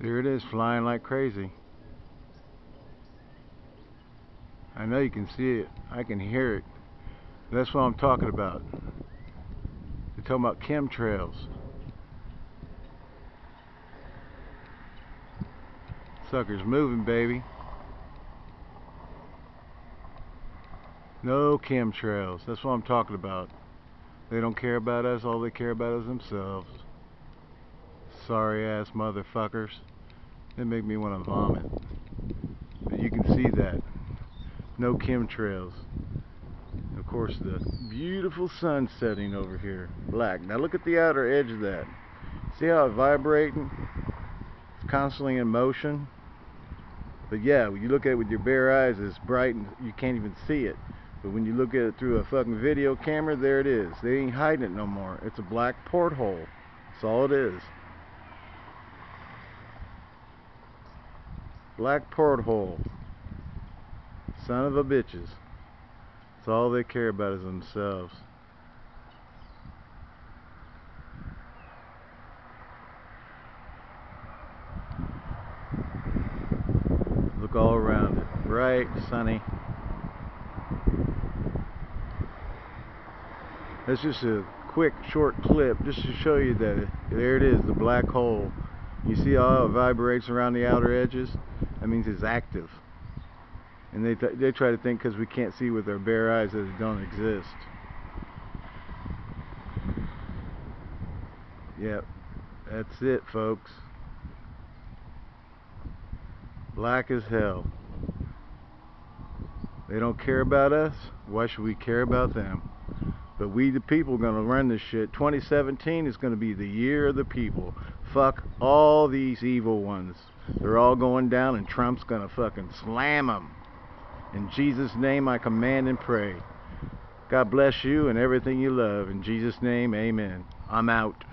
There it is, flying like crazy. I know you can see it. I can hear it. That's what I'm talking about. They're talking about chemtrails. Sucker's moving, baby. No chemtrails. That's what I'm talking about. They don't care about us. All they care about is themselves. Sorry ass motherfuckers. They make me want to vomit. But you can see that. No chemtrails. Of course, the beautiful sun setting over here. Black. Now look at the outer edge of that. See how it's vibrating? It's constantly in motion. But yeah, when you look at it with your bare eyes, it's bright and you can't even see it. But when you look at it through a fucking video camera, there it is. They ain't hiding it no more. It's a black porthole. That's all it is. Black porthole. Son of a bitches. That's all they care about is themselves. Look all around it. Bright, sunny. That's just a quick, short clip just to show you that it, there it is, the black hole. You see how it vibrates around the outer edges? That means it's active. And they, th they try to think because we can't see with our bare eyes that it don't exist. Yep, that's it folks. Black as hell. They don't care about us. Why should we care about them? But we the people are going to run this shit. 2017 is going to be the year of the people. Fuck all these evil ones. They're all going down and Trump's going to fucking slam them. In Jesus' name I command and pray. God bless you and everything you love. In Jesus' name, amen. I'm out.